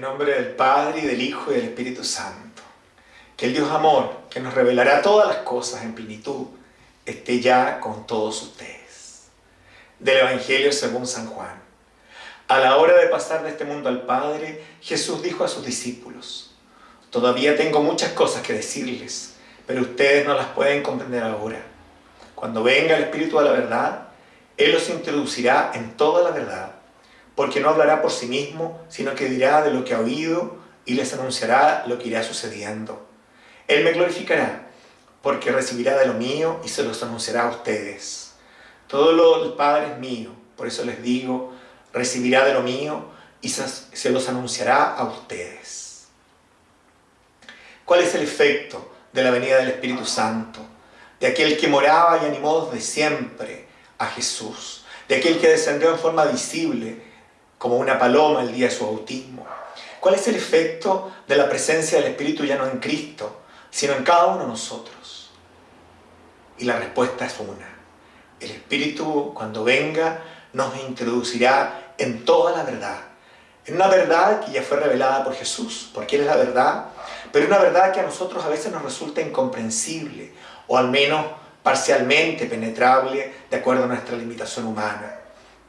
nombre del Padre, y del Hijo, y del Espíritu Santo. Que el Dios amor, que nos revelará todas las cosas en plenitud, esté ya con todos ustedes. Del Evangelio según San Juan. A la hora de pasar de este mundo al Padre, Jesús dijo a sus discípulos, Todavía tengo muchas cosas que decirles, pero ustedes no las pueden comprender ahora. Cuando venga el Espíritu de la verdad, Él los introducirá en toda la verdad porque no hablará por sí mismo, sino que dirá de lo que ha oído y les anunciará lo que irá sucediendo. Él me glorificará, porque recibirá de lo mío y se los anunciará a ustedes. Todo lo del Padre es mío, por eso les digo, recibirá de lo mío y se los anunciará a ustedes. ¿Cuál es el efecto de la venida del Espíritu Santo? De aquel que moraba y animó desde siempre a Jesús, de aquel que descendió en forma visible como una paloma el día de su bautismo. ¿Cuál es el efecto de la presencia del Espíritu ya no en Cristo, sino en cada uno de nosotros? Y la respuesta es una. El Espíritu, cuando venga, nos introducirá en toda la verdad. En una verdad que ya fue revelada por Jesús, porque Él es la verdad, pero una verdad que a nosotros a veces nos resulta incomprensible, o al menos parcialmente penetrable de acuerdo a nuestra limitación humana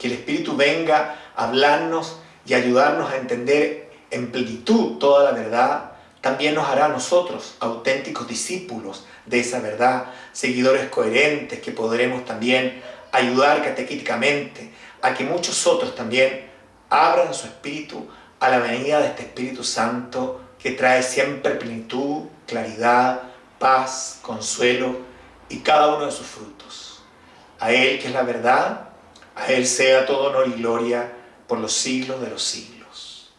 que el Espíritu venga a hablarnos y ayudarnos a entender en plenitud toda la verdad, también nos hará a nosotros auténticos discípulos de esa verdad, seguidores coherentes que podremos también ayudar catequíticamente a que muchos otros también abran su espíritu a la venida de este Espíritu Santo que trae siempre plenitud, claridad, paz, consuelo y cada uno de sus frutos. A Él que es la verdad, a Él sea todo honor y gloria por los siglos de los siglos.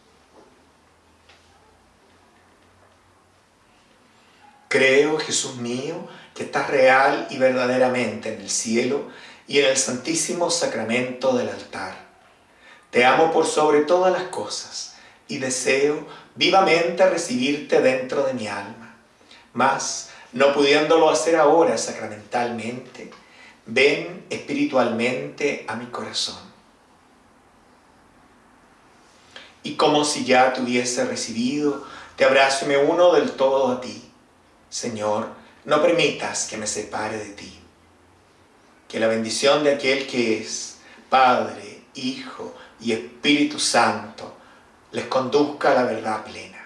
Creo, Jesús mío, que estás real y verdaderamente en el cielo y en el santísimo sacramento del altar. Te amo por sobre todas las cosas y deseo vivamente recibirte dentro de mi alma. Mas, no pudiéndolo hacer ahora sacramentalmente, ven espiritualmente a mi corazón. Y como si ya te hubiese recibido, te abrazo y me uno del todo a ti. Señor, no permitas que me separe de ti. Que la bendición de aquel que es Padre, Hijo y Espíritu Santo les conduzca a la verdad plena.